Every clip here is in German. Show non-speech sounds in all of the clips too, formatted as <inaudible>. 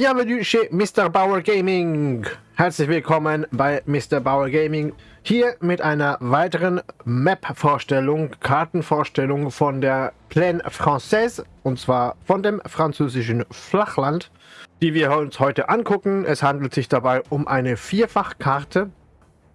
Bienvenue chez Mr. Bauer Gaming. Herzlich willkommen bei Mr. Bauer Gaming. Hier mit einer weiteren Map-Vorstellung, Kartenvorstellung von der Plaine Française und zwar von dem französischen Flachland, die wir uns heute angucken. Es handelt sich dabei um eine Vierfachkarte.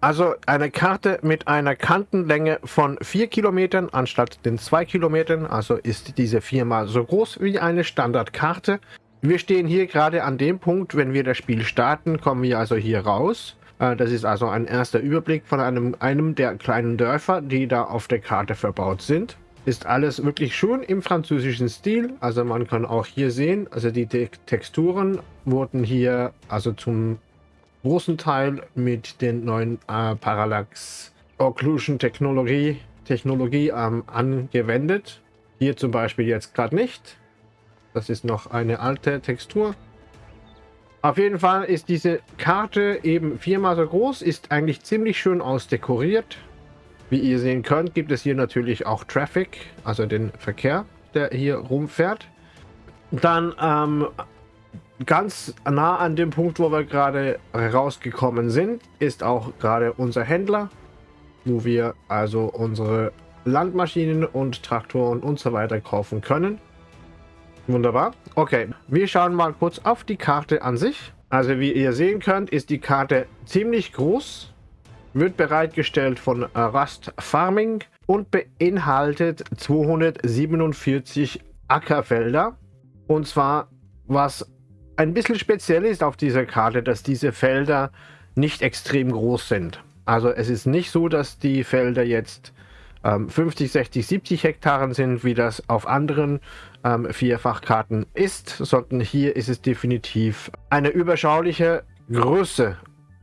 Also eine Karte mit einer Kantenlänge von 4 Kilometern anstatt den 2 Kilometern. Also ist diese viermal so groß wie eine Standardkarte. Wir stehen hier gerade an dem Punkt, wenn wir das Spiel starten, kommen wir also hier raus. Äh, das ist also ein erster Überblick von einem, einem der kleinen Dörfer, die da auf der Karte verbaut sind. Ist alles wirklich schön im französischen Stil. Also man kann auch hier sehen, also die Te Texturen wurden hier also zum großen Teil mit den neuen äh, Parallax Occlusion Technologie, Technologie ähm, angewendet. Hier zum Beispiel jetzt gerade nicht. Das ist noch eine alte Textur. Auf jeden Fall ist diese Karte eben viermal so groß, ist eigentlich ziemlich schön ausdekoriert. Wie ihr sehen könnt, gibt es hier natürlich auch Traffic, also den Verkehr, der hier rumfährt. Dann ähm, ganz nah an dem Punkt, wo wir gerade rausgekommen sind, ist auch gerade unser Händler, wo wir also unsere Landmaschinen und Traktoren und so weiter kaufen können. Wunderbar. Okay, wir schauen mal kurz auf die Karte an sich. Also wie ihr sehen könnt, ist die Karte ziemlich groß. Wird bereitgestellt von Rust Farming und beinhaltet 247 Ackerfelder. Und zwar, was ein bisschen speziell ist auf dieser Karte, dass diese Felder nicht extrem groß sind. Also es ist nicht so, dass die Felder jetzt 50, 60, 70 Hektaren sind, wie das auf anderen ähm, Vierfachkarten ist, sondern hier ist es definitiv eine überschauliche Größe.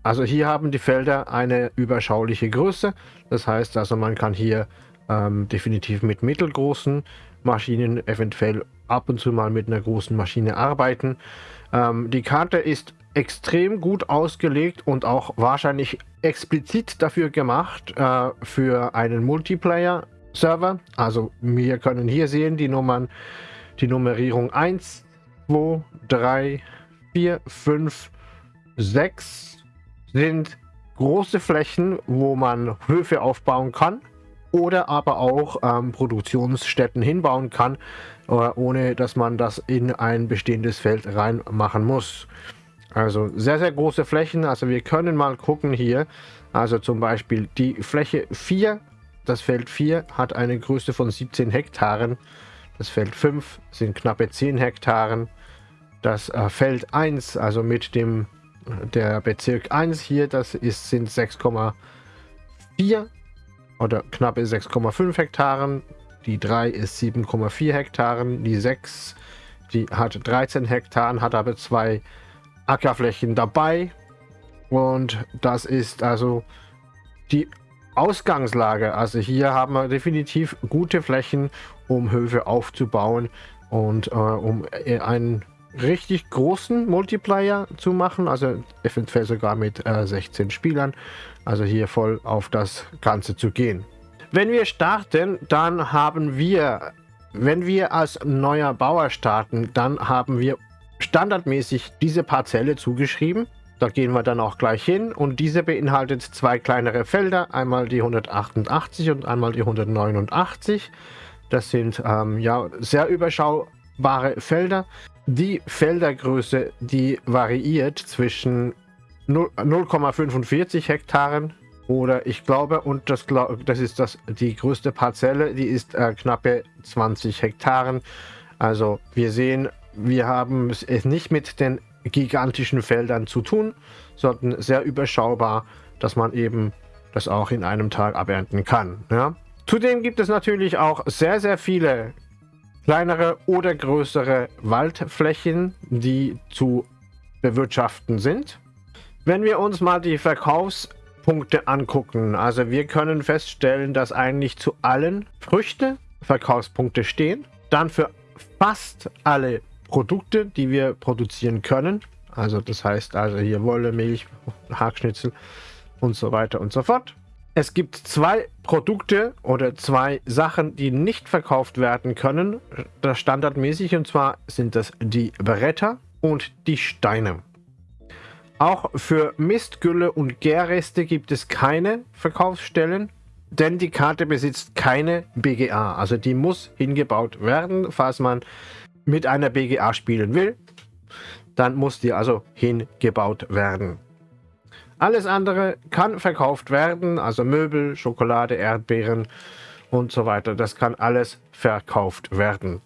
Also hier haben die Felder eine überschauliche Größe. Das heißt also, man kann hier ähm, definitiv mit mittelgroßen Maschinen, eventuell ab und zu mal mit einer großen Maschine arbeiten. Ähm, die Karte ist extrem gut ausgelegt und auch wahrscheinlich explizit dafür gemacht äh, für einen Multiplayer-Server. Also wir können hier sehen die Nummern, die Nummerierung 1, 2, 3, 4, 5, 6 sind große Flächen, wo man Höfe aufbauen kann oder aber auch ähm, Produktionsstätten hinbauen kann, äh, ohne dass man das in ein bestehendes Feld reinmachen muss. Also sehr, sehr große Flächen. Also wir können mal gucken hier. Also zum Beispiel die Fläche 4, das Feld 4 hat eine Größe von 17 Hektaren. Das Feld 5 sind knappe 10 Hektaren. Das äh, Feld 1, also mit dem der Bezirk 1 hier, das ist, sind 6,4 oder knappe 6,5 Hektaren. Die 3 ist 7,4 Hektaren. Die 6, die hat 13 Hektaren, hat aber zwei Ackerflächen dabei. Und das ist also die Ausgangslage. Also hier haben wir definitiv gute Flächen, um Höfe aufzubauen und äh, um äh, einen richtig großen Multiplayer zu machen. Also eventuell sogar mit äh, 16 Spielern. Also hier voll auf das Ganze zu gehen. Wenn wir starten, dann haben wir, wenn wir als neuer Bauer starten, dann haben wir standardmäßig diese Parzelle zugeschrieben. Da gehen wir dann auch gleich hin und diese beinhaltet zwei kleinere Felder, einmal die 188 und einmal die 189. Das sind ähm, ja sehr überschaubare Felder. Die Feldergröße, die variiert zwischen 0,45 Hektaren oder ich glaube, und das, das ist das, die größte Parzelle, die ist äh, knappe 20 Hektaren. Also wir sehen wir haben es nicht mit den gigantischen Feldern zu tun, sondern sehr überschaubar, dass man eben das auch in einem Tag abernten kann. Ja? Zudem gibt es natürlich auch sehr, sehr viele kleinere oder größere Waldflächen, die zu bewirtschaften sind. Wenn wir uns mal die Verkaufspunkte angucken, also wir können feststellen, dass eigentlich zu allen Früchte Verkaufspunkte stehen. Dann für fast alle Produkte, die wir produzieren können. Also das heißt also hier Wolle, Milch, Hackschnitzel und so weiter und so fort. Es gibt zwei Produkte oder zwei Sachen, die nicht verkauft werden können, das standardmäßig, und zwar sind das die Beretta und die Steine. Auch für Mistgülle und Gärreste gibt es keine Verkaufsstellen, denn die Karte besitzt keine BGA. Also die muss hingebaut werden, falls man mit einer BGA spielen will. Dann muss die also hingebaut werden. Alles andere kann verkauft werden, also Möbel, Schokolade, Erdbeeren und so weiter. Das kann alles verkauft werden.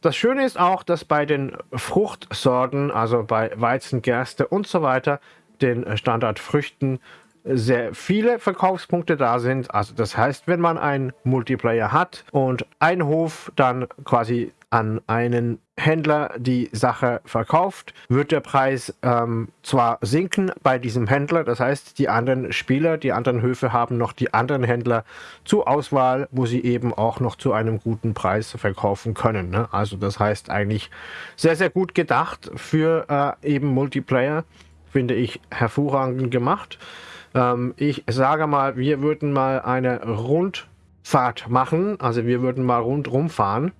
Das Schöne ist auch, dass bei den Fruchtsorten, also bei Weizen, Gerste und so weiter, den Standardfrüchten, sehr viele Verkaufspunkte da sind. Also das heißt, wenn man einen Multiplayer hat und ein Hof dann quasi an einen Händler die Sache verkauft, wird der Preis ähm, zwar sinken bei diesem Händler, das heißt, die anderen Spieler, die anderen Höfe haben noch die anderen Händler zur Auswahl, wo sie eben auch noch zu einem guten Preis verkaufen können. Ne? Also das heißt eigentlich sehr, sehr gut gedacht für äh, eben Multiplayer, finde ich hervorragend gemacht. Ähm, ich sage mal, wir würden mal eine Rundfahrt machen, also wir würden mal rundrum fahren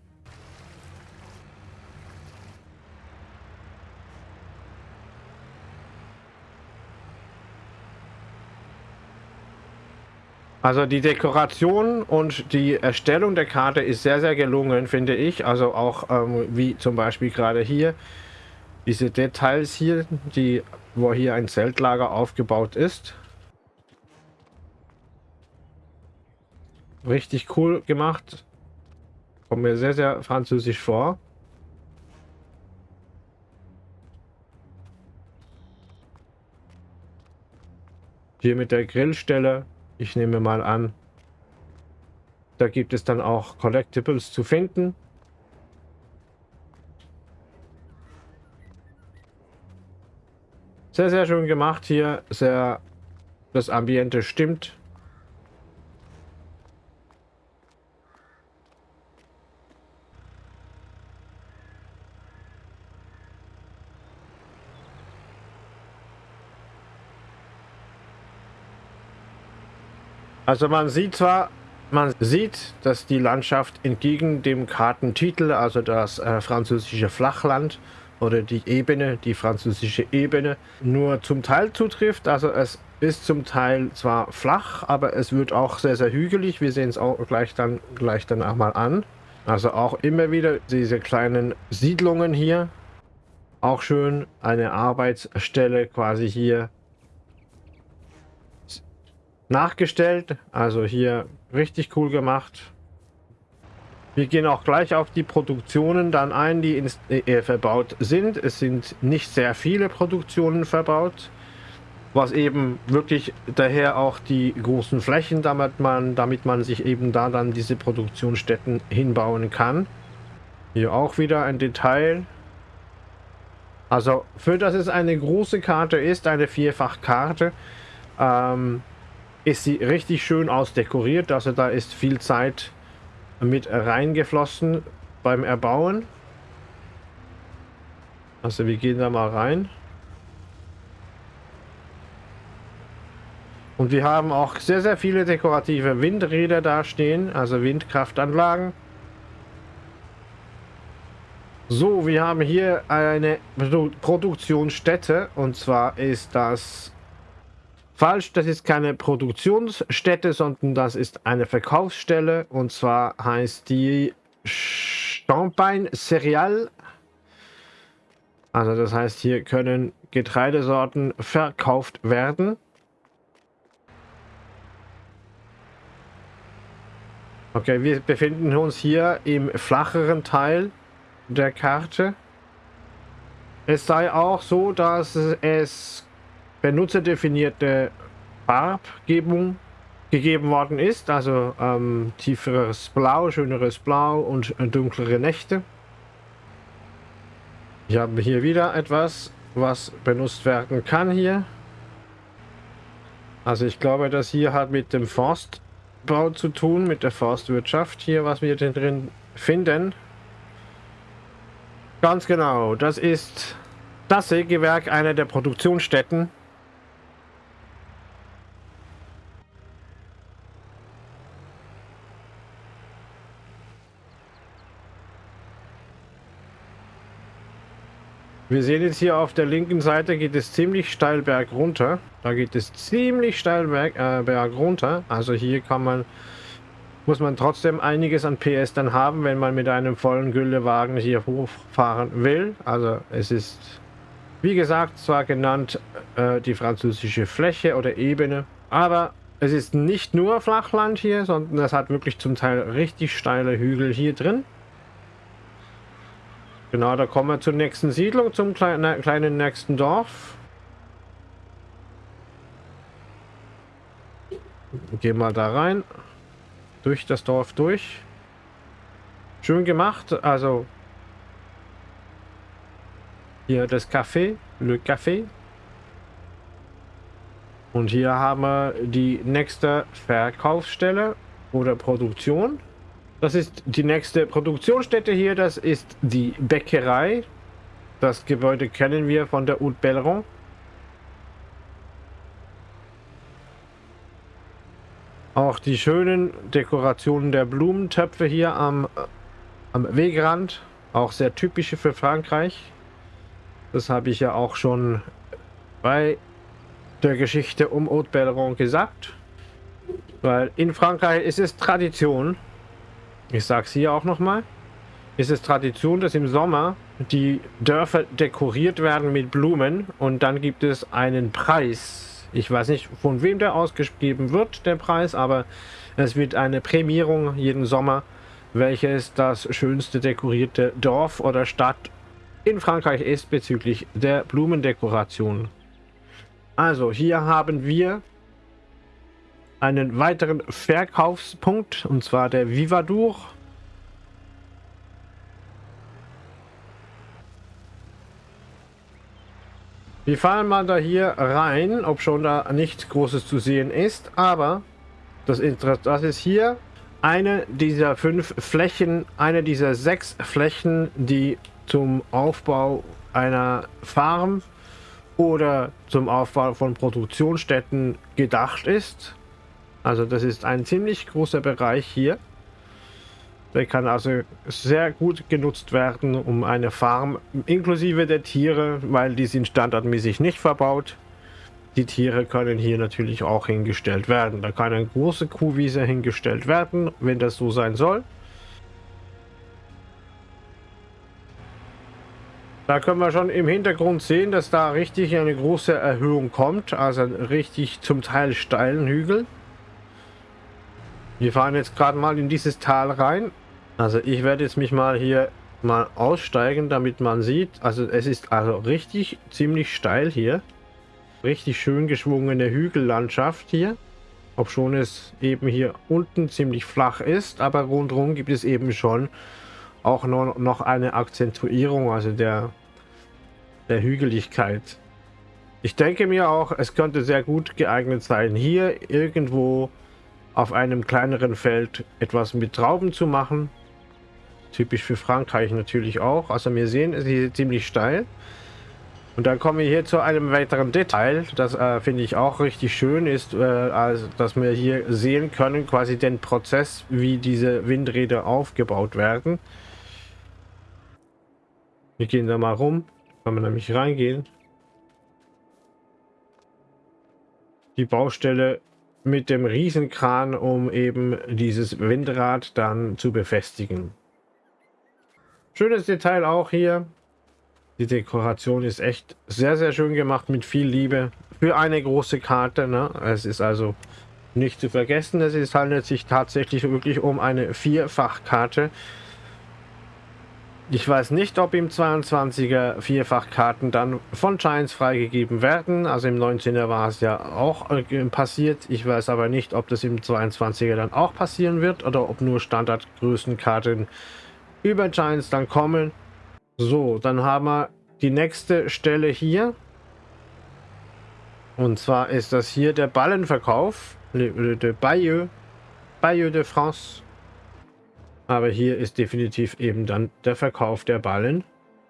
Also die Dekoration und die Erstellung der Karte ist sehr, sehr gelungen, finde ich. Also auch ähm, wie zum Beispiel gerade hier diese Details hier, die, wo hier ein Zeltlager aufgebaut ist. Richtig cool gemacht. Kommt mir sehr, sehr französisch vor. Hier mit der Grillstelle ich nehme mal an, da gibt es dann auch Collectibles zu finden. Sehr, sehr schön gemacht hier. Sehr, das Ambiente stimmt. Also man sieht zwar, man sieht, dass die Landschaft entgegen dem Kartentitel, also das äh, französische Flachland oder die Ebene, die französische Ebene, nur zum Teil zutrifft. Also es ist zum Teil zwar flach, aber es wird auch sehr, sehr hügelig. Wir sehen es auch gleich dann, gleich dann auch mal an. Also auch immer wieder diese kleinen Siedlungen hier. Auch schön eine Arbeitsstelle quasi hier nachgestellt. Also hier richtig cool gemacht. Wir gehen auch gleich auf die Produktionen dann ein, die ins, äh, verbaut sind. Es sind nicht sehr viele Produktionen verbaut, was eben wirklich daher auch die großen Flächen, damit man, damit man sich eben da dann diese Produktionsstätten hinbauen kann. Hier auch wieder ein Detail. Also für das es eine große Karte ist, eine Vierfachkarte, ähm, ist sie richtig schön ausdekoriert. Also da ist viel Zeit mit reingeflossen beim Erbauen. Also wir gehen da mal rein. Und wir haben auch sehr, sehr viele dekorative Windräder da stehen, also Windkraftanlagen. So, wir haben hier eine Produktionsstätte und zwar ist das Falsch, das ist keine Produktionsstätte, sondern das ist eine Verkaufsstelle. Und zwar heißt die Champagne Cereal. Also das heißt, hier können Getreidesorten verkauft werden. Okay, wir befinden uns hier im flacheren Teil der Karte. Es sei auch so, dass es benutzerdefinierte Farbgebung gegeben worden ist, also ähm, tieferes Blau, schöneres Blau und dunklere Nächte. Ich habe hier wieder etwas, was benutzt werden kann hier. Also ich glaube, das hier hat mit dem Forstbau zu tun, mit der Forstwirtschaft hier, was wir drin finden. Ganz genau, das ist das Sägewerk, einer der Produktionsstätten Wir sehen jetzt hier auf der linken Seite geht es ziemlich steil berg runter. Da geht es ziemlich steil berg, äh, berg runter. Also hier kann man, muss man trotzdem einiges an PS dann haben, wenn man mit einem vollen Güllewagen hier hochfahren will. Also es ist, wie gesagt, zwar genannt äh, die französische Fläche oder Ebene, aber es ist nicht nur Flachland hier, sondern es hat wirklich zum Teil richtig steile Hügel hier drin. Genau, da kommen wir zur nächsten Siedlung, zum kleinen, kleinen nächsten Dorf. Gehen wir da rein. Durch das Dorf durch. Schön gemacht. Also hier das Café, Le Café. Und hier haben wir die nächste Verkaufsstelle oder Produktion. Das ist die nächste Produktionsstätte hier. Das ist die Bäckerei. Das Gebäude kennen wir von der Haute Belleron. Auch die schönen Dekorationen der Blumentöpfe hier am, am Wegrand. Auch sehr typische für Frankreich. Das habe ich ja auch schon bei der Geschichte um Haute Belleron gesagt. Weil in Frankreich ist es Tradition, ich sage es hier auch nochmal, ist es Tradition, dass im Sommer die Dörfer dekoriert werden mit Blumen und dann gibt es einen Preis. Ich weiß nicht, von wem der ausgegeben wird, der Preis, aber es wird eine Prämierung jeden Sommer, welches das schönste dekorierte Dorf oder Stadt in Frankreich ist bezüglich der Blumendekoration. Also hier haben wir einen weiteren Verkaufspunkt und zwar der Vivadur. Wir fahren mal da hier rein, ob schon da nichts Großes zu sehen ist, aber das, das ist hier eine dieser fünf Flächen, eine dieser sechs Flächen, die zum Aufbau einer Farm oder zum Aufbau von Produktionsstätten gedacht ist. Also das ist ein ziemlich großer Bereich hier. Der kann also sehr gut genutzt werden, um eine Farm inklusive der Tiere, weil die sind standardmäßig nicht verbaut. Die Tiere können hier natürlich auch hingestellt werden. Da kann eine große Kuhwiese hingestellt werden, wenn das so sein soll. Da können wir schon im Hintergrund sehen, dass da richtig eine große Erhöhung kommt. Also richtig zum Teil steilen Hügel. Wir fahren jetzt gerade mal in dieses Tal rein. Also ich werde jetzt mich mal hier mal aussteigen, damit man sieht. Also es ist also richtig ziemlich steil hier. Richtig schön geschwungene Hügellandschaft hier. Ob schon es eben hier unten ziemlich flach ist, aber rundherum gibt es eben schon auch noch eine Akzentuierung, also der, der Hügeligkeit. Ich denke mir auch, es könnte sehr gut geeignet sein, hier irgendwo auf einem kleineren Feld etwas mit Trauben zu machen. Typisch für Frankreich natürlich auch. Also wir sehen, es ist ziemlich steil. Und dann kommen wir hier zu einem weiteren Detail, das äh, finde ich auch richtig schön ist, äh, also, dass wir hier sehen können, quasi den Prozess, wie diese Windräder aufgebaut werden. Wir gehen da mal rum, kann man nämlich reingehen. Die Baustelle mit dem Riesenkran, um eben dieses Windrad dann zu befestigen. Schönes Detail auch hier. Die Dekoration ist echt sehr, sehr schön gemacht mit viel Liebe für eine große Karte. Ne? Es ist also nicht zu vergessen, es handelt sich tatsächlich wirklich um eine Vierfachkarte. Ich weiß nicht, ob im 22er Vierfachkarten dann von Giants freigegeben werden. Also im 19er war es ja auch äh, passiert. Ich weiß aber nicht, ob das im 22er dann auch passieren wird oder ob nur Standardgrößenkarten über Giants dann kommen. So, dann haben wir die nächste Stelle hier. Und zwar ist das hier der Ballenverkauf. Le, de Bayeux. Bayeux de France. Aber hier ist definitiv eben dann der Verkauf der Ballen.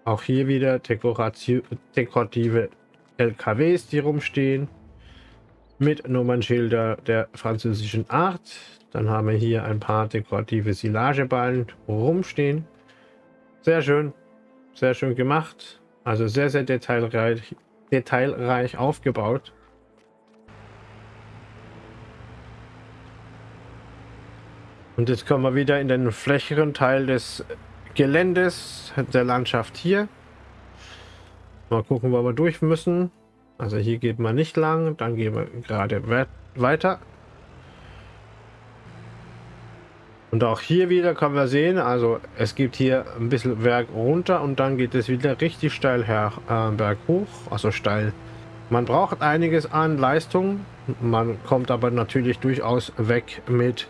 Auch hier wieder dekorative LKWs, die rumstehen. Mit Nummernschilder der französischen Art. Dann haben wir hier ein paar dekorative Silageballen rumstehen. Sehr schön. Sehr schön gemacht. Also sehr, sehr detailreich, detailreich aufgebaut. Und jetzt kommen wir wieder in den flächeren Teil des Geländes, der Landschaft hier. Mal gucken, wo wir durch müssen. Also hier geht man nicht lang, dann gehen wir gerade weiter. Und auch hier wieder können wir sehen, also es gibt hier ein bisschen Berg runter und dann geht es wieder richtig steil her, äh, Berg hoch, also steil. Man braucht einiges an Leistung, man kommt aber natürlich durchaus weg mit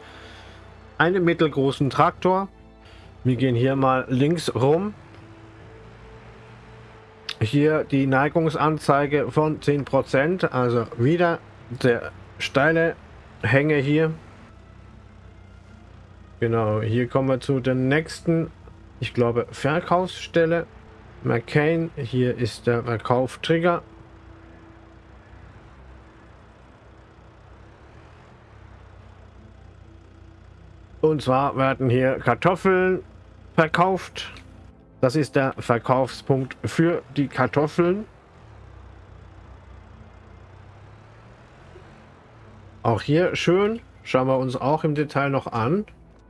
einem mittelgroßen Traktor. Wir gehen hier mal links rum. Hier die Neigungsanzeige von 10%, also wieder der steile Hänge hier. Genau, hier kommen wir zu der nächsten, ich glaube, Verkaufsstelle. McCain, hier ist der Verkauftrigger. Und zwar werden hier Kartoffeln verkauft. Das ist der Verkaufspunkt für die Kartoffeln. Auch hier schön. Schauen wir uns auch im Detail noch an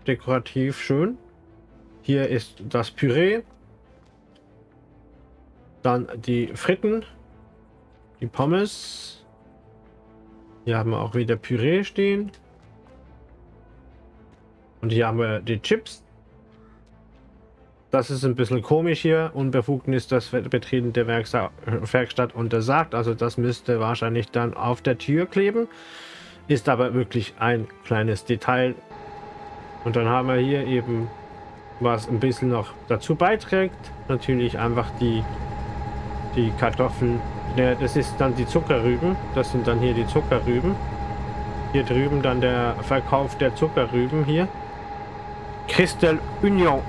dekorativ schön. Hier ist das Püree. Dann die Fritten. Die Pommes. Hier haben wir auch wieder Püree stehen. Und hier haben wir die Chips. Das ist ein bisschen komisch hier. Unbefugnis das Betreten der Werkstatt untersagt. Also das müsste wahrscheinlich dann auf der Tür kleben. Ist aber wirklich ein kleines Detail, und dann haben wir hier eben, was ein bisschen noch dazu beiträgt, natürlich einfach die, die Kartoffeln. Ja, das ist dann die Zuckerrüben. Das sind dann hier die Zuckerrüben. Hier drüben dann der Verkauf der Zuckerrüben hier. Christel Union.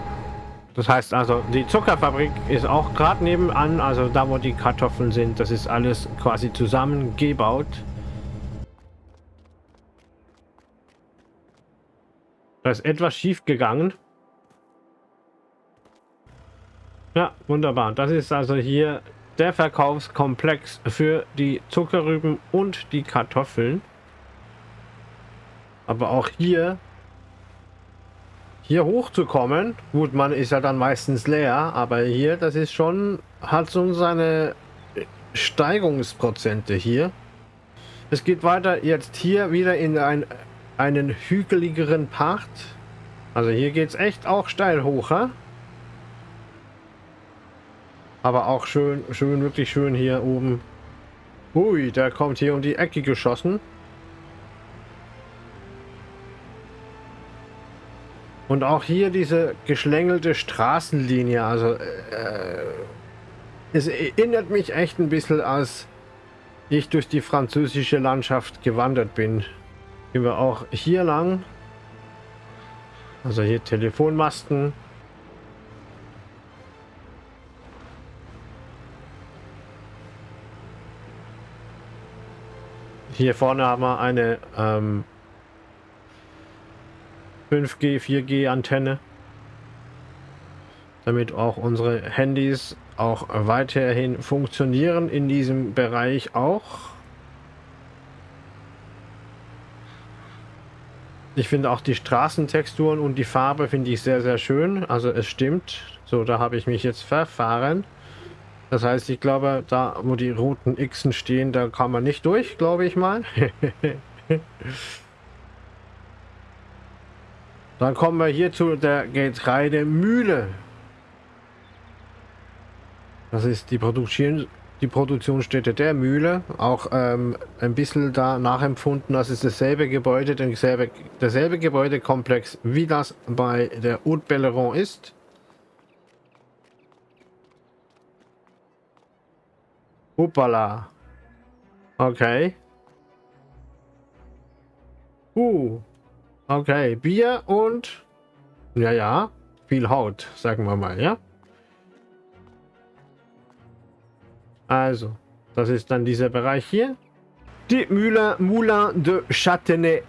Das heißt also, die Zuckerfabrik ist auch gerade nebenan, also da wo die Kartoffeln sind, das ist alles quasi zusammengebaut. Da ist etwas schief gegangen. Ja, wunderbar. Das ist also hier der Verkaufskomplex für die Zuckerrüben und die Kartoffeln. Aber auch hier hier hochzukommen, gut, man ist ja dann meistens leer, aber hier, das ist schon, hat so seine Steigungsprozente hier. Es geht weiter jetzt hier wieder in ein einen hügeligeren Part. Also hier geht es echt auch steil hoch, ha? Aber auch schön, schön, wirklich schön hier oben. Ui, der kommt hier um die Ecke geschossen. Und auch hier diese geschlängelte Straßenlinie. Also, äh, es erinnert mich echt ein bisschen, als ich durch die französische Landschaft gewandert bin. Gehen wir auch hier lang. Also hier Telefonmasten. Hier vorne haben wir eine ähm, 5G, 4G Antenne. Damit auch unsere Handys auch weiterhin funktionieren in diesem Bereich auch. Ich finde auch die Straßentexturen und die Farbe finde ich sehr, sehr schön. Also es stimmt. So, da habe ich mich jetzt verfahren. Das heißt, ich glaube, da wo die roten Xen stehen, da kann man nicht durch, glaube ich mal. <laughs> Dann kommen wir hier zu der Getreidemühle. Das ist die Produktion, die Produktionsstätte der Mühle. Auch ähm, ein bisschen da nachempfunden, das ist dasselbe Gebäude, derselbe, derselbe Gebäudekomplex, wie das bei der Haute Belleron ist. Hoppala. Okay. Uh. Okay, Bier und... Ja, ja, viel Haut, sagen wir mal, ja? Also, das ist dann dieser Bereich hier. Die Mühle Moulin de Châtenay.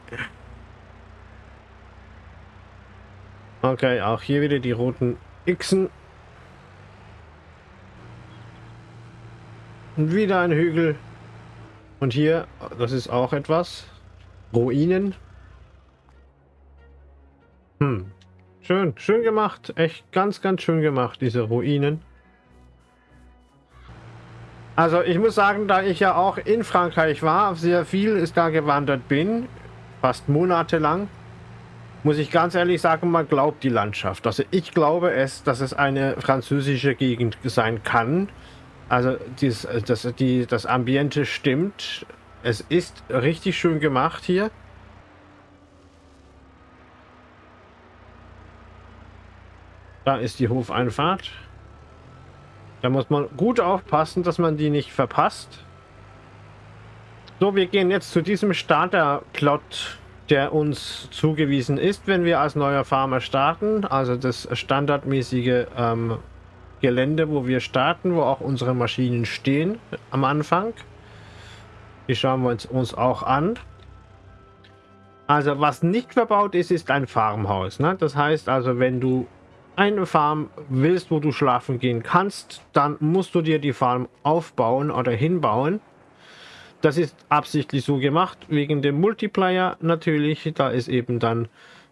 Okay, auch hier wieder die roten Xen. Und wieder ein Hügel. Und hier, das ist auch etwas. Ruinen. Hm. Schön, schön gemacht. Echt ganz, ganz schön gemacht, diese Ruinen. Also ich muss sagen, da ich ja auch in Frankreich war, sehr viel ist da gewandert bin, fast monatelang, muss ich ganz ehrlich sagen, man glaubt die Landschaft. Also ich glaube es, dass es eine französische Gegend sein kann. Also dies, das, die, das Ambiente stimmt. Es ist richtig schön gemacht hier. Da ist die Hofeinfahrt. Da muss man gut aufpassen, dass man die nicht verpasst. So, wir gehen jetzt zu diesem Starter-Plot, der uns zugewiesen ist, wenn wir als neuer Farmer starten. Also das standardmäßige ähm, Gelände, wo wir starten, wo auch unsere Maschinen stehen am Anfang. Die schauen wir uns, uns auch an. Also was nicht verbaut ist, ist ein Farmhaus. Ne? Das heißt also, wenn du eine Farm willst, wo du schlafen gehen kannst, dann musst du dir die Farm aufbauen oder hinbauen. Das ist absichtlich so gemacht, wegen dem Multiplayer natürlich. Da ist eben dann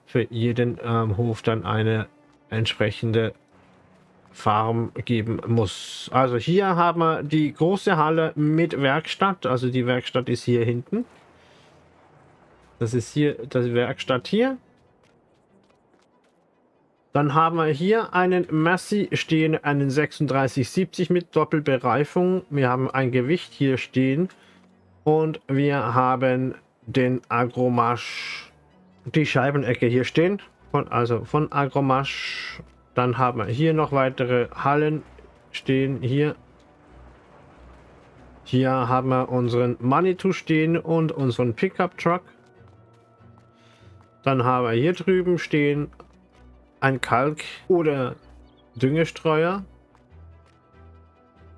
für jeden ähm, Hof dann eine entsprechende Farm geben muss. Also hier haben wir die große Halle mit Werkstatt. Also die Werkstatt ist hier hinten. Das ist hier das Werkstatt hier. Dann haben wir hier einen Massey stehen, einen 3670 mit Doppelbereifung. Wir haben ein Gewicht hier stehen und wir haben den Agromasch, die Scheibenecke hier stehen, von, also von Agromasch. Dann haben wir hier noch weitere Hallen stehen, hier. Hier haben wir unseren Manitou stehen und unseren Pickup Truck. Dann haben wir hier drüben stehen ein Kalk- oder Düngestreuer.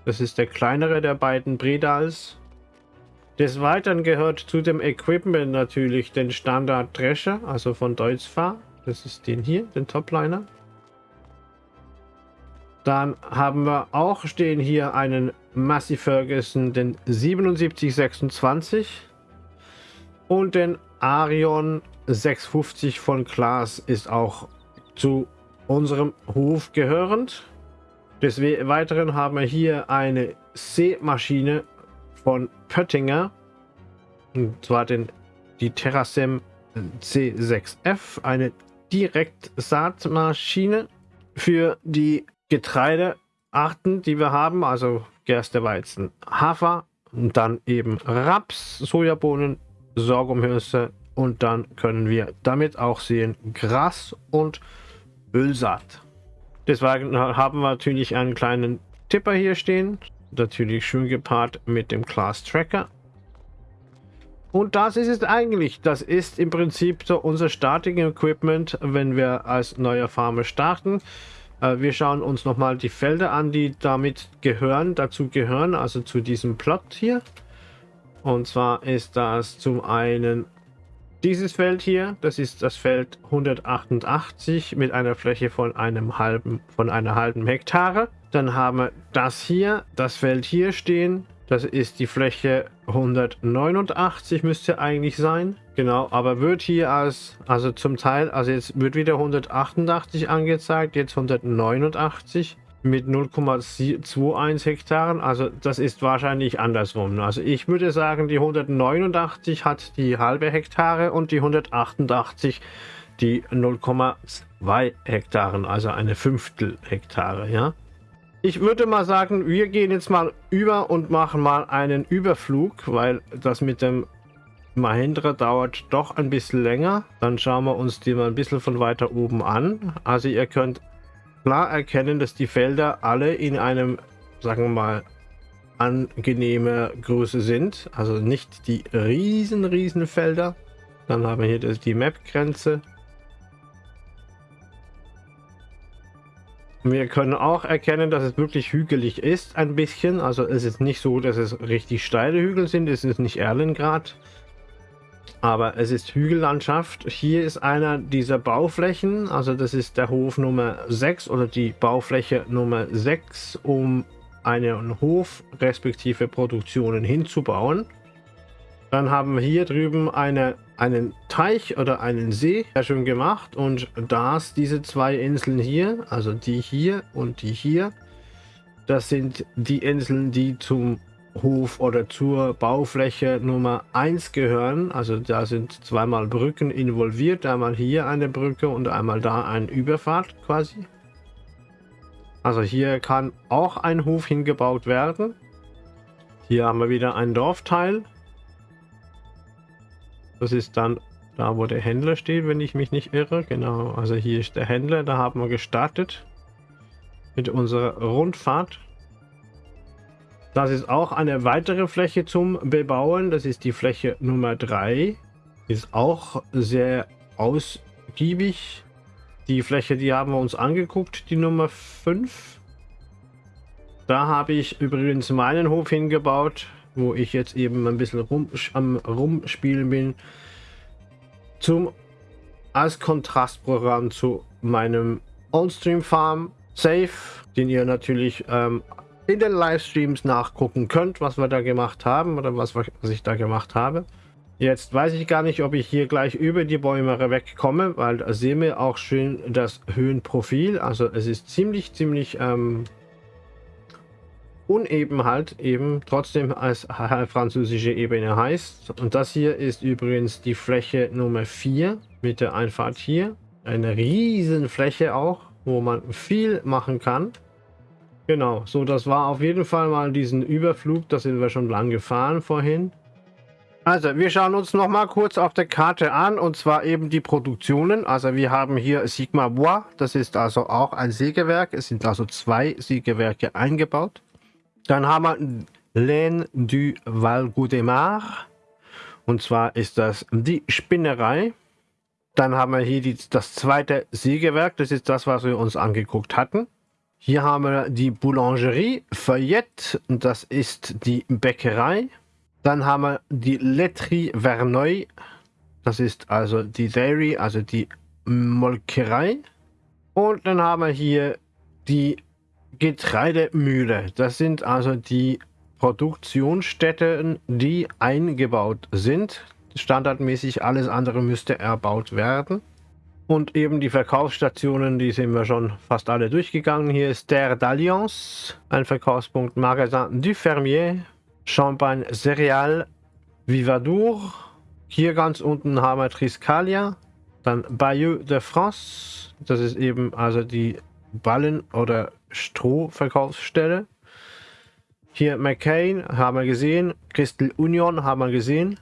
Das ist der kleinere der beiden Bredals. Des Weiteren gehört zu dem Equipment natürlich den Standard Drescher, also von Deutzfahr. Das ist den hier, den Topliner. Dann haben wir auch stehen hier einen Massey Ferguson, den 7726 und den Arion 650 von Klaas ist auch zu unserem Hof gehörend. Des Weiteren haben wir hier eine Seemaschine von Pöttinger. Und zwar den, die Terrasem C6F. Eine Direktsaatmaschine für die Getreidearten, die wir haben. Also Gerste, Weizen, Hafer. Und dann eben Raps, Sojabohnen, Sorghumhülse. Und dann können wir damit auch sehen Gras und Ölsaat. Deswegen haben wir natürlich einen kleinen Tipper hier stehen. Natürlich schön gepaart mit dem Class Tracker. Und das ist es eigentlich. Das ist im Prinzip so unser Starting Equipment, wenn wir als neuer Farmer starten. Äh, wir schauen uns nochmal die Felder an, die damit gehören, dazu gehören, also zu diesem Plot hier. Und zwar ist das zum einen dieses Feld hier, das ist das Feld 188 mit einer Fläche von einem halben, von einer halben Hektare. Dann haben wir das hier, das Feld hier stehen. Das ist die Fläche 189 müsste eigentlich sein. Genau, aber wird hier als, also zum Teil, also jetzt wird wieder 188 angezeigt, jetzt 189 mit 0,21 Hektaren. Also das ist wahrscheinlich andersrum. Also ich würde sagen, die 189 hat die halbe Hektare und die 188 die 0,2 Hektaren, also eine Fünftel Hektare, ja. Ich würde mal sagen, wir gehen jetzt mal über und machen mal einen Überflug, weil das mit dem Mahindra dauert doch ein bisschen länger. Dann schauen wir uns die mal ein bisschen von weiter oben an. Also ihr könnt klar erkennen, dass die Felder alle in einem, sagen wir mal, angenehme Größe sind. Also nicht die riesen, riesen Felder. Dann haben wir hier das, die Map-Grenze. Wir können auch erkennen, dass es wirklich hügelig ist, ein bisschen. Also es ist nicht so, dass es richtig steile Hügel sind. Es ist nicht Erlengrad. Aber es ist Hügellandschaft. Hier ist einer dieser Bauflächen, also das ist der Hof Nummer 6 oder die Baufläche Nummer 6 um einen Hof respektive Produktionen hinzubauen. Dann haben wir hier drüben eine, einen Teich oder einen See, sehr schön gemacht. Und das, diese zwei Inseln hier, also die hier und die hier, das sind die Inseln, die zum Hof oder zur Baufläche Nummer 1 gehören. Also da sind zweimal Brücken involviert. Einmal hier eine Brücke und einmal da eine Überfahrt quasi. Also hier kann auch ein Hof hingebaut werden. Hier haben wir wieder ein Dorfteil. Das ist dann da, wo der Händler steht, wenn ich mich nicht irre. Genau, also hier ist der Händler. Da haben wir gestartet mit unserer Rundfahrt. Das ist auch eine weitere Fläche zum Bebauen. Das ist die Fläche Nummer 3. Ist auch sehr ausgiebig. Die Fläche, die haben wir uns angeguckt, die Nummer 5. Da habe ich übrigens meinen Hof hingebaut, wo ich jetzt eben ein bisschen rum, am Rumspielen bin. Zum als Kontrastprogramm zu meinem Onstream Farm Safe, den ihr natürlich ähm, in den Livestreams nachgucken könnt, was wir da gemacht haben oder was, was ich da gemacht habe. Jetzt weiß ich gar nicht, ob ich hier gleich über die Bäume wegkomme, weil da sehen wir auch schön das Höhenprofil. Also es ist ziemlich, ziemlich ähm, uneben halt eben, trotzdem als <laughs> französische Ebene heißt. Und das hier ist übrigens die Fläche Nummer 4 mit der Einfahrt hier. Eine riesen Fläche auch, wo man viel machen kann. Genau, so das war auf jeden Fall mal diesen Überflug, da sind wir schon lang gefahren vorhin. Also, wir schauen uns noch mal kurz auf der Karte an, und zwar eben die Produktionen. Also, wir haben hier Sigma Bois, das ist also auch ein Sägewerk. Es sind also zwei Sägewerke eingebaut. Dann haben wir Laine du Val Goudemar, und zwar ist das die Spinnerei. Dann haben wir hier die, das zweite Sägewerk, das ist das, was wir uns angeguckt hatten. Hier haben wir die Boulangerie Feuillette, das ist die Bäckerei. Dann haben wir die Laiterie Verneuil. Das ist also die Dairy, also die Molkerei. Und dann haben wir hier die Getreidemühle. Das sind also die Produktionsstätten, die eingebaut sind. Standardmäßig alles andere müsste erbaut werden. Und eben die Verkaufsstationen, die sind wir schon fast alle durchgegangen. Hier ist der d'Alliance, ein Verkaufspunkt Magasin du Fermier, Champagne Cereal, Vivadour. Hier ganz unten haben wir Triscalia. Dann Bayeux de France. Das ist eben also die Ballen- oder Strohverkaufsstelle. Hier McCain haben wir gesehen. Crystal Union haben wir gesehen.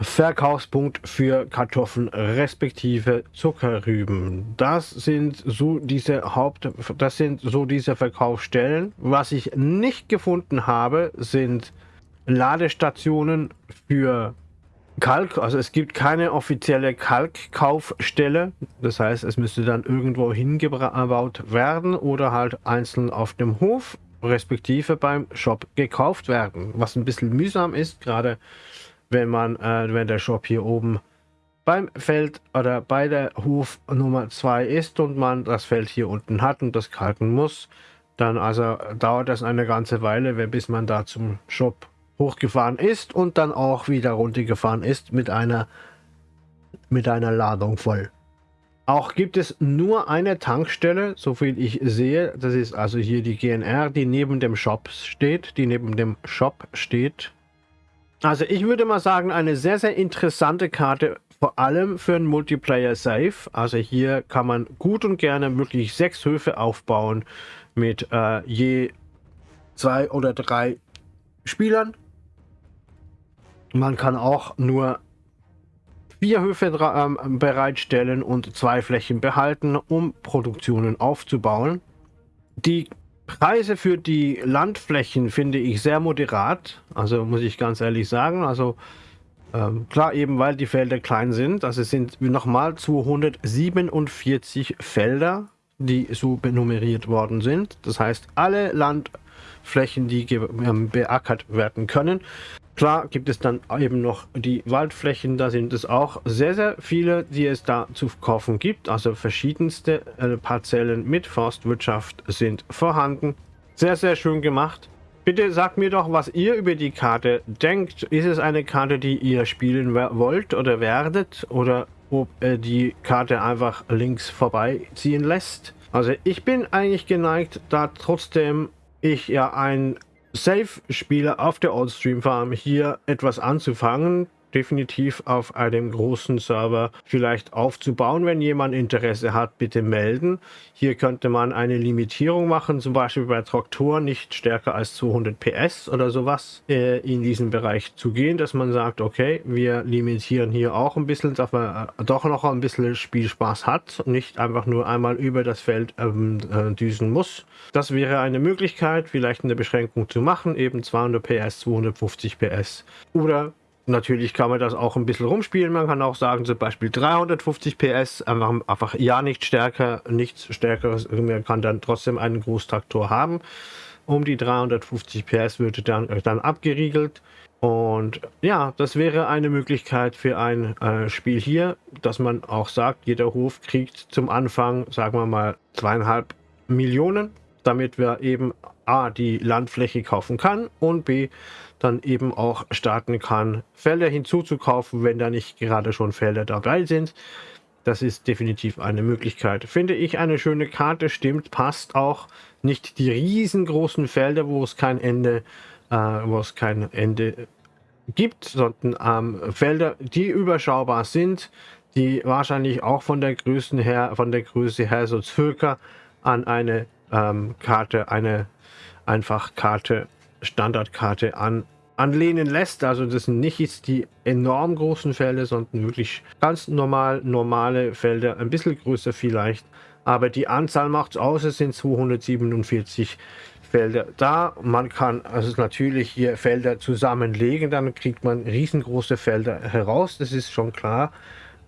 Verkaufspunkt für Kartoffeln respektive Zuckerrüben. Das sind so diese Haupt, das sind so diese Verkaufsstellen. Was ich nicht gefunden habe, sind Ladestationen für Kalk. Also es gibt keine offizielle Kalkkaufstelle. Das heißt, es müsste dann irgendwo hingebaut werden oder halt einzeln auf dem Hof respektive beim Shop gekauft werden. Was ein bisschen mühsam ist, gerade wenn man, äh, wenn der Shop hier oben beim Feld oder bei der Hof Nummer 2 ist und man das Feld hier unten hat und das kalken muss, dann also dauert das eine ganze Weile, bis man da zum Shop hochgefahren ist und dann auch wieder runtergefahren ist mit einer mit einer Ladung voll. Auch gibt es nur eine Tankstelle, so viel ich sehe. Das ist also hier die GNR, die neben dem Shop steht, die neben dem Shop steht. Also ich würde mal sagen, eine sehr, sehr interessante Karte, vor allem für ein Multiplayer Safe. Also hier kann man gut und gerne wirklich sechs Höfe aufbauen mit äh, je zwei oder drei Spielern. Man kann auch nur vier Höfe ähm, bereitstellen und zwei Flächen behalten, um Produktionen aufzubauen. Die Preise für die Landflächen finde ich sehr moderat, also muss ich ganz ehrlich sagen. Also ähm, klar, eben weil die Felder klein sind. Also es sind nochmal 247 Felder, die so benummeriert worden sind. Das heißt, alle Landflächen, die ähm, beackert werden können. Klar gibt es dann eben noch die Waldflächen, da sind es auch sehr, sehr viele, die es da zu kaufen gibt. Also verschiedenste äh, Parzellen mit Forstwirtschaft sind vorhanden. Sehr, sehr schön gemacht. Bitte sagt mir doch, was ihr über die Karte denkt. Ist es eine Karte, die ihr spielen wollt oder werdet? Oder ob er die Karte einfach links vorbeiziehen lässt? Also ich bin eigentlich geneigt, da trotzdem ich ja ein Safe-Spieler auf der Oldstream Farm hier etwas anzufangen, definitiv auf einem großen Server vielleicht aufzubauen. Wenn jemand Interesse hat, bitte melden. Hier könnte man eine Limitierung machen, zum Beispiel bei Traktoren nicht stärker als 200 PS oder sowas äh, in diesen Bereich zu gehen, dass man sagt, okay, wir limitieren hier auch ein bisschen, dass man äh, doch noch ein bisschen Spielspaß hat und nicht einfach nur einmal über das Feld ähm, äh, düsen muss. Das wäre eine Möglichkeit, vielleicht eine Beschränkung zu machen, eben 200 PS, 250 PS oder Natürlich kann man das auch ein bisschen rumspielen. Man kann auch sagen, zum Beispiel 350 PS, einfach, einfach ja nicht stärker, nichts stärkeres. Man kann dann trotzdem einen Großtraktor haben. Um die 350 PS würde dann, dann abgeriegelt. Und ja, das wäre eine Möglichkeit für ein äh, Spiel hier, dass man auch sagt, jeder Hof kriegt zum Anfang, sagen wir mal, zweieinhalb Millionen, damit wir eben A, die Landfläche kaufen kann und B, dann eben auch starten kann, Felder hinzuzukaufen, wenn da nicht gerade schon Felder dabei sind. Das ist definitiv eine Möglichkeit. Finde ich eine schöne Karte, stimmt, passt auch. Nicht die riesengroßen Felder, wo es kein Ende, äh, wo es kein Ende gibt, sondern ähm, Felder, die überschaubar sind, die wahrscheinlich auch von der Größe her, von der Größe her so circa an eine ähm, Karte, eine einfach Karte, Standardkarte an, anlehnen lässt. Also das sind nicht die enorm großen Felder, sondern wirklich ganz normal normale Felder, ein bisschen größer vielleicht. Aber die Anzahl macht es aus, es sind 247 Felder da. Man kann also natürlich hier Felder zusammenlegen, dann kriegt man riesengroße Felder heraus, das ist schon klar.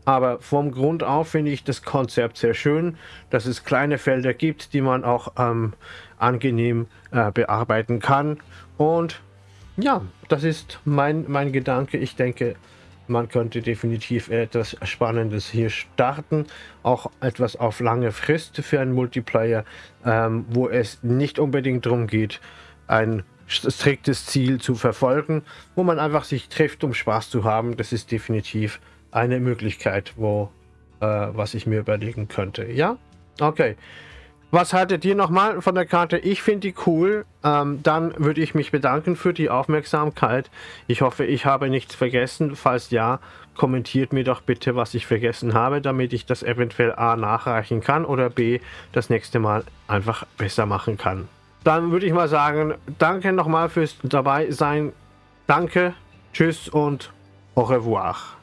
Aber vom Grund auf finde ich das Konzept sehr schön, dass es kleine Felder gibt, die man auch ähm, angenehm äh, bearbeiten kann. Und ja, das ist mein, mein Gedanke. Ich denke, man könnte definitiv etwas Spannendes hier starten. Auch etwas auf lange Frist für einen Multiplayer, ähm, wo es nicht unbedingt darum geht, ein striktes Ziel zu verfolgen, wo man einfach sich trifft, um Spaß zu haben. Das ist definitiv eine Möglichkeit, wo äh, was ich mir überlegen könnte. Ja? Okay. Was haltet ihr nochmal von der Karte? Ich finde die cool. Ähm, dann würde ich mich bedanken für die Aufmerksamkeit. Ich hoffe, ich habe nichts vergessen. Falls ja, kommentiert mir doch bitte, was ich vergessen habe, damit ich das eventuell A nachreichen kann oder B das nächste Mal einfach besser machen kann. Dann würde ich mal sagen, danke nochmal fürs dabei sein. Danke, tschüss und au revoir.